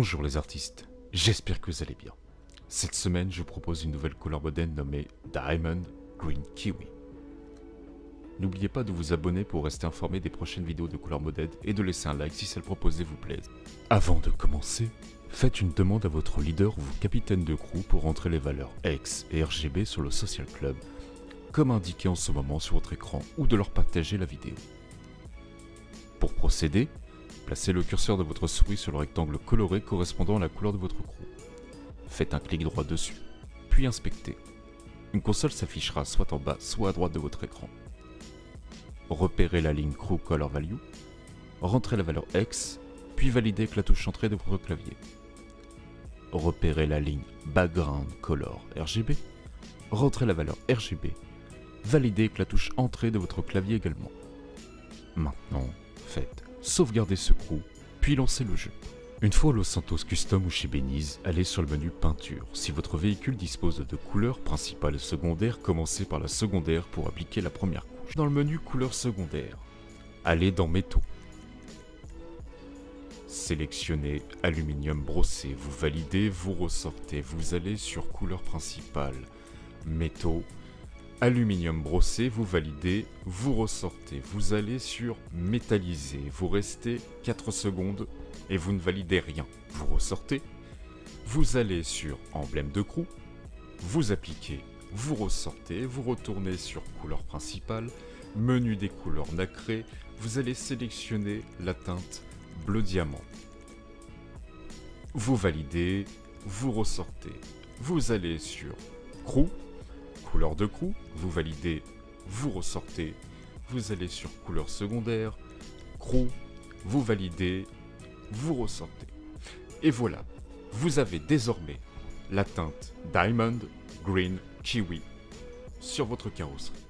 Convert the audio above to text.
Bonjour les artistes, j'espère que vous allez bien. Cette semaine, je vous propose une nouvelle couleur modèle nommée Diamond Green Kiwi. N'oubliez pas de vous abonner pour rester informé des prochaines vidéos de couleur modèle et de laisser un like si celle proposée vous plaise. Avant de commencer, faites une demande à votre leader ou capitaine de crew pour entrer les valeurs X et RGB sur le Social Club, comme indiqué en ce moment sur votre écran, ou de leur partager la vidéo. Pour procéder, Placez le curseur de votre souris sur le rectangle coloré correspondant à la couleur de votre crew. Faites un clic droit dessus, puis inspectez. Une console s'affichera soit en bas, soit à droite de votre écran. Repérez la ligne Crew Color Value, rentrez la valeur X, puis validez avec la touche entrée de votre clavier. Repérez la ligne Background Color RGB, rentrez la valeur RGB, validez avec la touche entrée de votre clavier également. Maintenant, faites sauvegardez ce crew, puis lancez le jeu. Une fois Los Santos Custom ou chez Benize, allez sur le menu peinture. Si votre véhicule dispose de couleurs principales et secondaires, commencez par la secondaire pour appliquer la première couche. Dans le menu couleurs secondaires, allez dans métaux. Sélectionnez aluminium brossé, vous validez, vous ressortez, vous allez sur couleur principale, métaux, aluminium brossé, vous validez, vous ressortez, vous allez sur métallisé, vous restez 4 secondes et vous ne validez rien. Vous ressortez, vous allez sur emblème de crew, vous appliquez, vous ressortez, vous retournez sur couleur principale, menu des couleurs nacrées, vous allez sélectionner la teinte bleu diamant. Vous validez, vous ressortez, vous allez sur crew, couleur de crew, vous validez, vous ressortez, vous allez sur couleur secondaire, crew, vous validez, vous ressortez. Et voilà, vous avez désormais la teinte Diamond Green Kiwi sur votre carrosserie.